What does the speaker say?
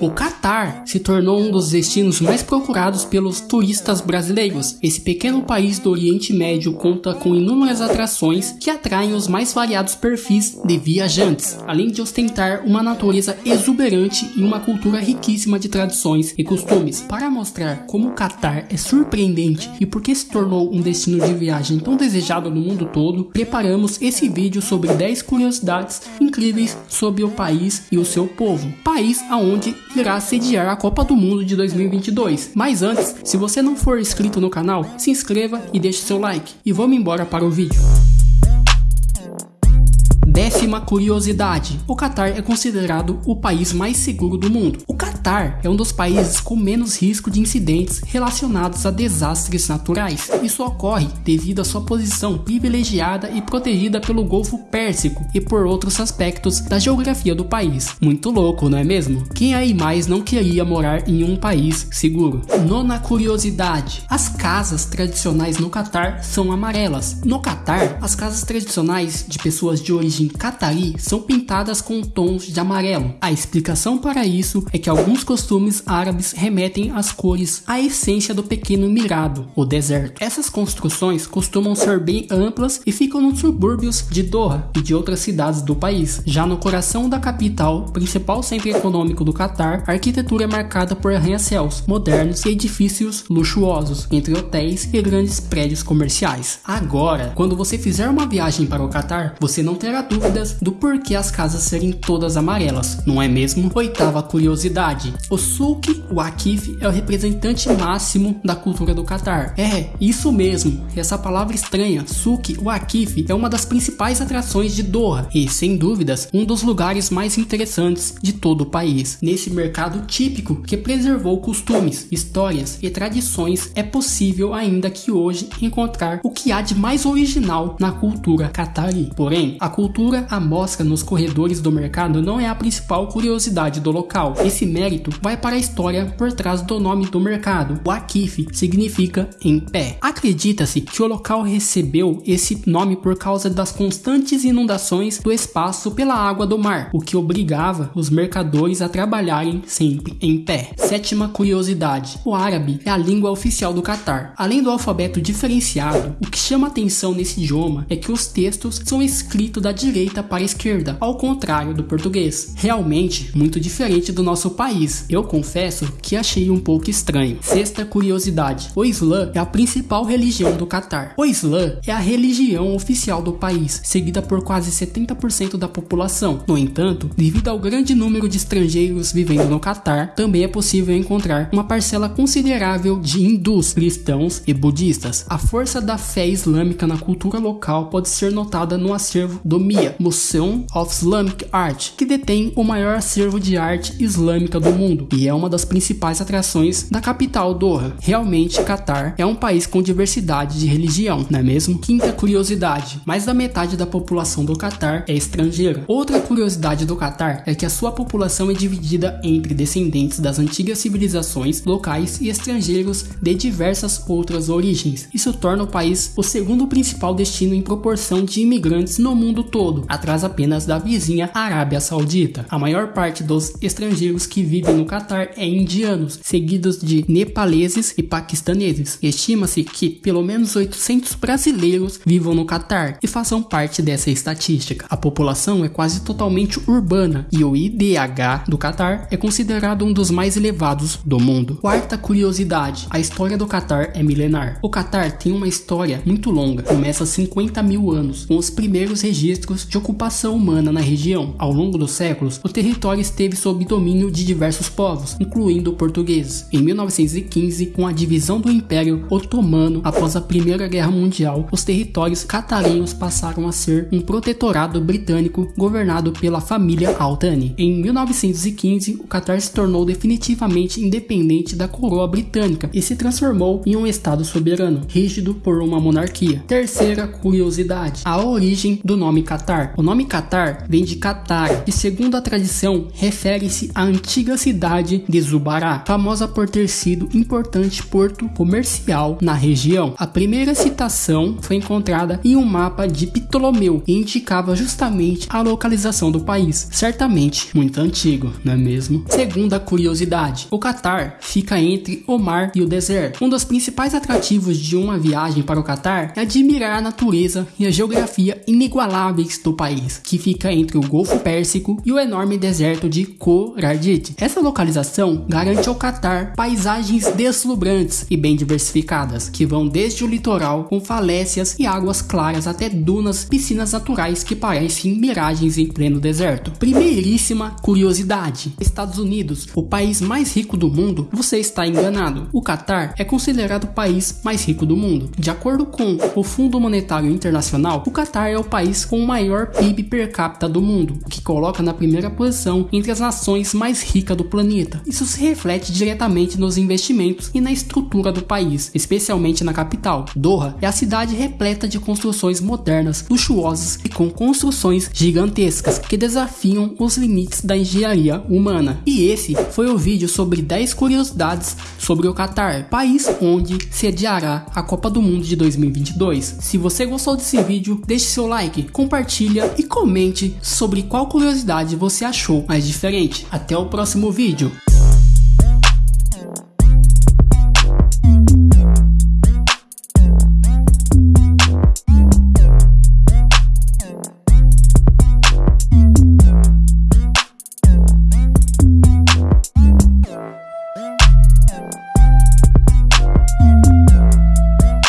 O Catar se tornou um dos destinos mais procurados pelos turistas brasileiros. Esse pequeno país do Oriente Médio conta com inúmeras atrações que atraem os mais variados perfis de viajantes, além de ostentar uma natureza exuberante e uma cultura riquíssima de tradições e costumes. Para mostrar como o Catar é surpreendente e por que se tornou um destino de viagem tão desejado no mundo todo, preparamos esse vídeo sobre 10 curiosidades incríveis sobre o país e o seu povo. País aonde irá sediar a Copa do Mundo de 2022. Mas antes, se você não for inscrito no canal, se inscreva e deixe seu like. E vamos embora para o vídeo. Décima curiosidade: o Catar é considerado o país mais seguro do mundo. O Catar é um dos países com menos risco de incidentes relacionados a desastres naturais. Isso ocorre devido à sua posição privilegiada e protegida pelo Golfo Pérsico e por outros aspectos da geografia do país. Muito louco, não é mesmo? Quem aí mais não queria morar em um país seguro? Nona curiosidade: as casas tradicionais no Catar são amarelas. No Catar, as casas tradicionais de pessoas de origem Catari são pintadas com tons de amarelo. A explicação para isso é que alguns costumes árabes remetem às cores à essência do pequeno mirado, o deserto. Essas construções costumam ser bem amplas e ficam nos subúrbios de Doha e de outras cidades do país. Já no coração da capital, principal centro econômico do Catar, a arquitetura é marcada por arranha-céus modernos e edifícios luxuosos, entre hotéis e grandes prédios comerciais. Agora, quando você fizer uma viagem para o Catar, você não terá dúvidas do porquê as casas serem todas amarelas, não é mesmo? Oitava curiosidade: o Souk Waqif é o representante máximo da cultura do Catar. É, isso mesmo, essa palavra estranha, Souk Waqif, é uma das principais atrações de Doha e, sem dúvidas, um dos lugares mais interessantes de todo o país. Nesse mercado típico que preservou costumes, histórias e tradições, é possível ainda que hoje encontrar o que há de mais original na cultura catari. Porém, a cultura cultura à mostra nos corredores do mercado não é a principal curiosidade do local. Esse mérito vai para a história por trás do nome do mercado. O Akif significa em pé. Acredita-se que o local recebeu esse nome por causa das constantes inundações do espaço pela água do mar, o que obrigava os mercadores a trabalharem sempre em pé. Sétima curiosidade: o árabe é a língua oficial do Catar. Além do alfabeto diferenciado, o que chama atenção nesse idioma é que os textos são escritos da direita para a esquerda, ao contrário do português. Realmente muito diferente do nosso país. Eu confesso que achei um pouco estranho. Sexta curiosidade: o Islã é a principal religião do Catar. O Islã é a religião oficial do país, seguida por quase 70% da população. No entanto, devido ao grande número de estrangeiros vivendo no Catar, também é possível encontrar uma parcela considerável de hindus, cristãos e budistas. A força da fé islâmica na cultura local pode ser notada no acervo do MIA, Museum of Islamic Art, que detém o maior acervo de arte islâmica do mundo e é uma das principais atrações da capital Doha. Realmente, Catar é um país com diversidade de religião, não é mesmo? Quinta curiosidade: mais da metade da população do Catar é estrangeira. Outra curiosidade do Catar é que a sua população é dividida entre descendentes das antigas civilizações locais e estrangeiros de diversas outras origens. Isso torna o país o segundo principal destino em proporção de imigrantes no mundo todo todo, atrás apenas da vizinha Arábia Saudita. A maior parte dos estrangeiros que vivem no Catar é indianos, seguidos de nepaleses e paquistaneses. Estima-se que pelo menos 800 brasileiros vivam no Catar e façam parte dessa estatística. A população é quase totalmente urbana e o IDH do Catar é considerado um dos mais elevados do mundo. Quarta curiosidade: a história do Catar é milenar. O Catar tem uma história muito longa, começa há 50 mil anos, com os primeiros registros de ocupação humana na região. Ao longo dos séculos, o território esteve sob domínio de diversos povos, incluindo portugueses. Em 1915, com a divisão do Império Otomano após a Primeira Guerra Mundial, os territórios catarinhos passaram a ser um protetorado britânico governado pela família Al-Thani. Em 1915, o Catar se tornou definitivamente independente da coroa britânica e se transformou em um estado soberano, rígido por uma monarquia. Terceira curiosidade: a origem do nome Catar. O nome Catar vem de Catar, e segundo a tradição, refere-se à antiga cidade de Zubará, famosa por ter sido importante porto comercial na região. A primeira citação foi encontrada em um mapa de Ptolomeu e indicava justamente a localização do país, certamente muito antigo, não é mesmo? Segunda curiosidade: o Catar fica entre o mar e o deserto. Um dos principais atrativos de uma viagem para o Catar é admirar a natureza e a geografia inigualáveis do país, que fica entre o Golfo Pérsico e o enorme deserto de Khor-Ardit. Essa localização garante ao Catar paisagens deslumbrantes e bem diversificadas, que vão desde o litoral com falésias e águas claras até dunas, piscinas naturais que parecem miragens em pleno deserto. Primeiríssima curiosidade: Estados Unidos, o país mais rico do mundo, você está enganado. O Catar é considerado o país mais rico do mundo. De acordo com o Fundo Monetário Internacional, o Catar é o país com o maior PIB per capita do mundo, o que coloca na primeira posição entre as nações mais ricas do planeta. Isso se reflete diretamente nos investimentos e na estrutura do país, especialmente na capital. Doha é a cidade repleta de construções modernas, luxuosas e com construções gigantescas que desafiam os limites da engenharia humana. E esse foi o vídeo sobre 10 curiosidades sobre o Catar, país onde sediará a Copa do Mundo de 2022. Se você gostou desse vídeo, deixe seu like, compartilha e comente sobre qual curiosidade você achou mais diferente. Até o próximo vídeo.